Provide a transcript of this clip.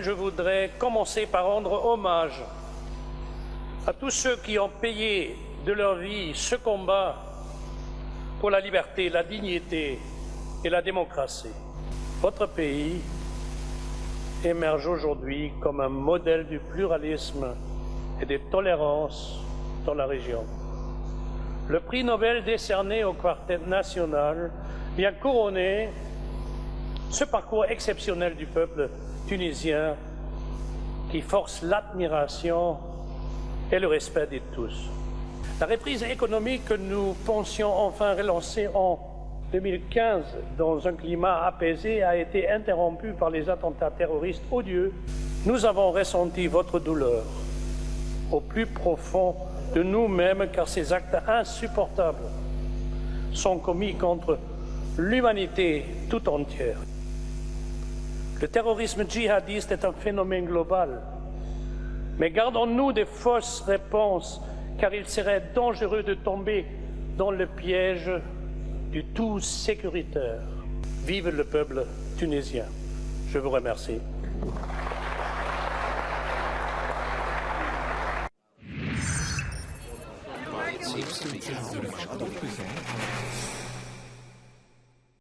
Je voudrais commencer par rendre hommage à tous ceux qui ont payé de leur vie ce combat pour la liberté, la dignité et la démocratie. Votre pays émerge aujourd'hui comme un modèle du pluralisme et de tolérance dans la région. Le prix Nobel décerné au Quartet national vient couronner ce parcours exceptionnel du peuple tunisien qui force l'admiration et le respect de tous. La reprise économique que nous pensions enfin relancer en 2015 dans un climat apaisé a été interrompue par les attentats terroristes odieux. Nous avons ressenti votre douleur au plus profond de nous-mêmes car ces actes insupportables sont commis contre l'humanité tout entière. Le terrorisme djihadiste est un phénomène global, mais gardons-nous des fausses réponses car il serait dangereux de tomber dans le piège du tout sécuritaire. Vive le peuple tunisien. Je vous remercie. 스위치를 아무래도 꺾고 있어요.